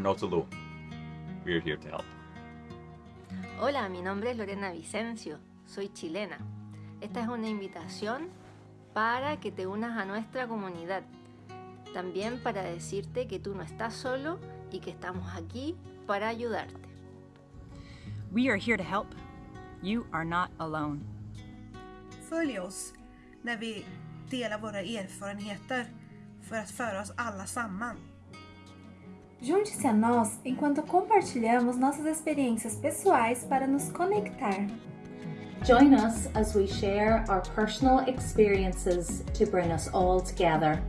that's alone. We're here to help. Hola, mi nombre es Lorena Vicencio, soy chilena. Esta es una invitación para que te unas a nuestra comunidad. También para decirte que tú no estás solo y que estamos aquí para ayudarte. We are here to help. You are not alone. Följ oss när vi delar våra erfarenheter för att föra oss alla samman. Junte-se a nós enquanto compartilhamos nossas experiências pessoais para nos conectar. Join us as we share our personal experiences to bring us all together.